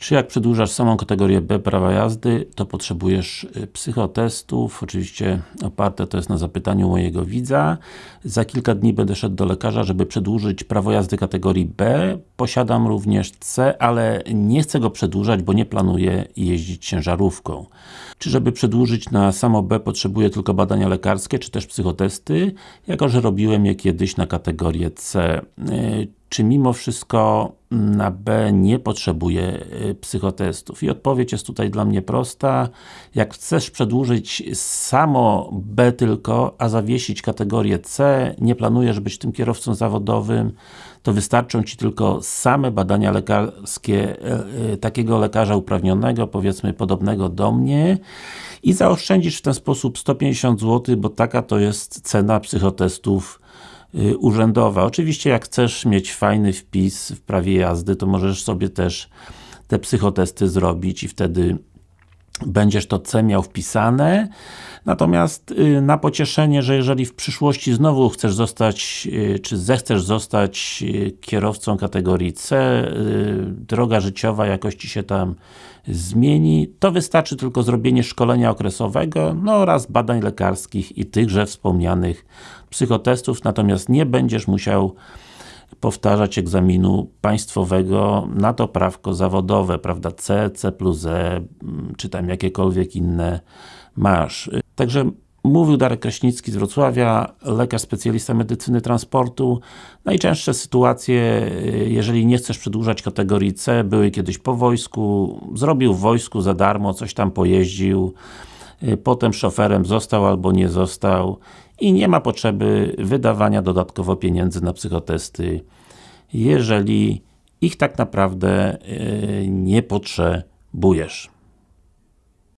Czy jak przedłużasz samą kategorię B prawa jazdy, to potrzebujesz y, psychotestów, oczywiście oparte to jest na zapytaniu mojego widza. Za kilka dni będę szedł do lekarza, żeby przedłużyć prawo jazdy kategorii B. Posiadam również C, ale nie chcę go przedłużać, bo nie planuję jeździć ciężarówką. Czy żeby przedłużyć na samo B potrzebuję tylko badania lekarskie, czy też psychotesty, jako że robiłem je kiedyś na kategorię C. Y, czy mimo wszystko na B nie potrzebuje y, psychotestów? I odpowiedź jest tutaj dla mnie prosta. Jak chcesz przedłużyć samo B tylko, a zawiesić kategorię C, nie planujesz być tym kierowcą zawodowym, to wystarczą Ci tylko same badania lekarskie y, takiego lekarza uprawnionego, powiedzmy podobnego do mnie i zaoszczędzisz w ten sposób 150 zł, bo taka to jest cena psychotestów Y, urzędowa. Oczywiście jak chcesz mieć fajny wpis w prawie jazdy, to możesz sobie też te psychotesty zrobić i wtedy będziesz to C miał wpisane. Natomiast y, na pocieszenie, że jeżeli w przyszłości znowu chcesz zostać, y, czy zechcesz zostać kierowcą kategorii C, droga życiowa jakoś Ci się tam zmieni, to wystarczy tylko zrobienie szkolenia okresowego, no oraz badań lekarskich i tychże wspomnianych psychotestów, natomiast nie będziesz musiał powtarzać egzaminu państwowego na to prawko zawodowe, prawda, C, C plus E, czy tam jakiekolwiek inne masz. Także Mówił Darek Kraśnicki z Wrocławia, lekarz specjalista medycyny transportu. Najczęstsze sytuacje, jeżeli nie chcesz przedłużać kategorii C, były kiedyś po wojsku, zrobił w wojsku za darmo, coś tam pojeździł, potem szoferem został albo nie został i nie ma potrzeby wydawania dodatkowo pieniędzy na psychotesty, jeżeli ich tak naprawdę e, nie potrzebujesz.